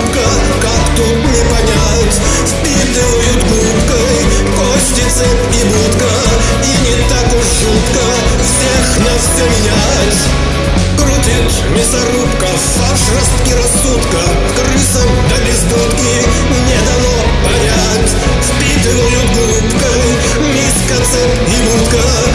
хрупко, как тут не понять? Спит губкой, кости, цепь и будка. И не так уж шутка, всех нас все менять. Крутит мясорубка, фарш, ростки рассудка. Крысам до да безбудки не дано понять. Спит губкой, миска, цепь и будка.